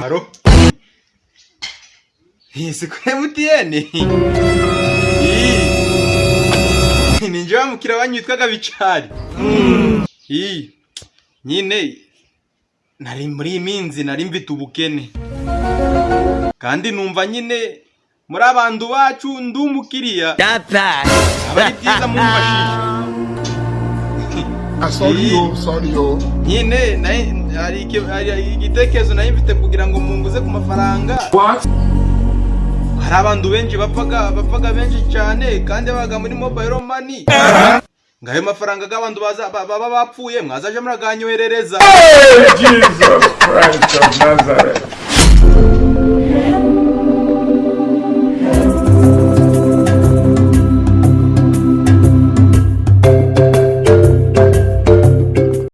haro si kuri emutiyeni ni njye wa mukiriya wanyu witwaga bicari nyine nari muri iyi minsi nari mfite ubukene kandi numva nyine muri abantu bacu ndi umukiriya aba ari byiza mumfashisha nyine nayi- hari iki- hari igitekerezo nari mfite kugira ngo munguze ku mafaranga. Hari abantu benshi bapfaga bapfaga benshi cyane kandi babaga muri mobile money. Ngo ayo mafaranga y'abantu baba bapfuye mwazaje muraganyoherereza.